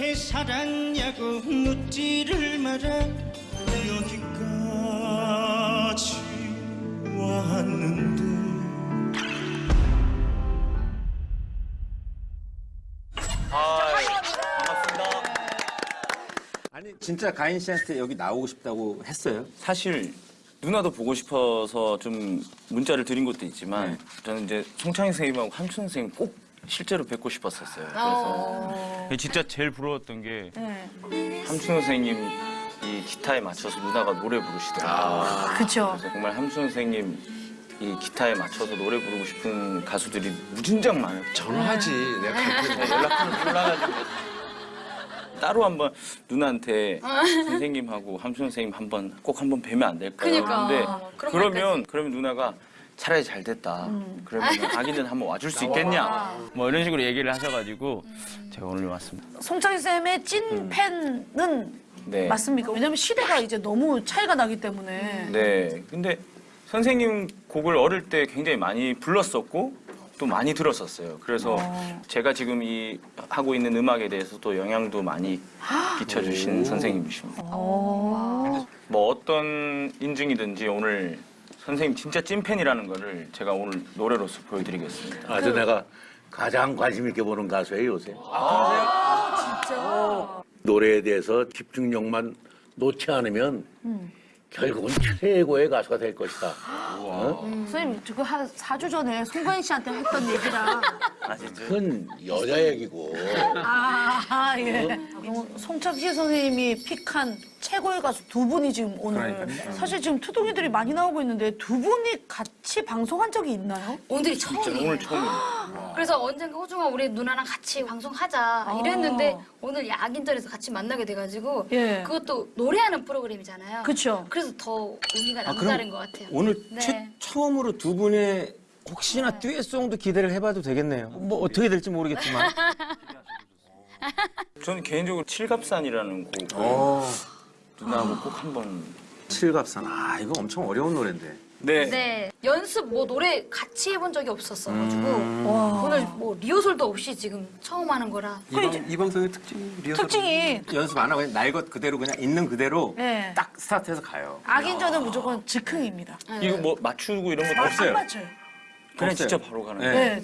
어떻게 살았냐고 묻지를 마라 여기까지 왔는데 아니 진짜 가인 씨한테 여기 나오고 싶다고 했어요? 사실 누나도 보고 싶어서 좀 문자를 드린 것도 있지만 네. 저는 이제 송창희 선생님하고 함춘 선생님 꼭 실제로 뵙고 싶었었어요. 그래서 진짜 제일 부러웠던 게 함춘 선생님 이 기타에 맞춰서 누나가 노래 부르시더라고요. 그쵸. 그래서 정말 함춘 선생님 이 기타에 맞춰서 노래 부르고 싶은 가수들이 무진장 많아요. 전화하지. 내가 네, 연락처를 몰라가지고 따로 한번 누나한테 선생님하고 함수 선생님 한번 꼭 한번 뵈면 안 될까요? 그니까. 근데 그런 그러면 그러면 누나가 차라리 잘 됐다. 그러면 아기는 한번 와줄 수 있겠냐? 뭐 이런 식으로 얘기를 하셔가지고 제가 오늘 왔습니다. 송창희 쌤의 찐 팬은 네. 맞습니까? 왜냐면 시대가 이제 너무 차이가 나기 때문에. 네. 근데 선생님 곡을 어릴 때 굉장히 많이 불렀었고 또 많이 들었었어요. 그래서 제가 지금 이 하고 있는 음악에 대해서 또 영향도 많이 끼쳐주신 선생님이십니다. 뭐 어떤 인증이든지 오늘 선생님 진짜 찐팬이라는 거를 제가 오늘 노래로서 보여드리겠습니다. 아주 내가 가장 관심 있게 보는 가수예요 요새. 노래에 대해서 집중력만 놓지 않으면 결국은 최고의 가수가 될 것이다. 선생님, 그한 4주 전에 송가인 씨한테 했던 얘기랑. 아 진짜? 그건 여자 얘기고. 아, 예. 그럼 송창희 선생님이 픽한 최고의 가수 두 분이 지금 오늘. 사실 지금 투둥이들이 많이 나오고 있는데 두 분이 같이 방송한 적이 있나요? 오늘이 처음이에요. 오늘 처음이에요. 그래서 언젠가 호중아 우리 누나랑 같이 방송하자 이랬는데 오늘 야긴전에서 같이 만나게 돼가지고 예. 그것도 노래하는 프로그램이잖아요. 그쵸. 그래서 더 의미가 아, 남다른 것 같아요. 오늘 네. 최, 처음으로 두 분의 혹시나 듀엣송도 기대를 해봐도 되겠네요. 뭐 어떻게 될지 모르겠지만. 저는 개인적으로 칠갑산이라는 곡을 어, 누나하고 꼭 한번 칠갑산. 아 이거 엄청 어려운 노래인데. 네. 네 연습 뭐 노래 같이 해본 적이 없었어가지고 오늘 뭐 리허설도 없이 지금 처음 하는 거라 이, 방, 이 방송의 특징이 리허설 특징이 연습 안 하고 그냥 날 것 그대로 그냥 있는 그대로 네. 딱 스타트해서 가요. 악인전은 무조건 즉흥입니다. 이거 뭐 맞추고 이런 것도 안 없어요. 맞춰요. 그냥 없어요. 진짜 바로 가는 네. 거예요. 네.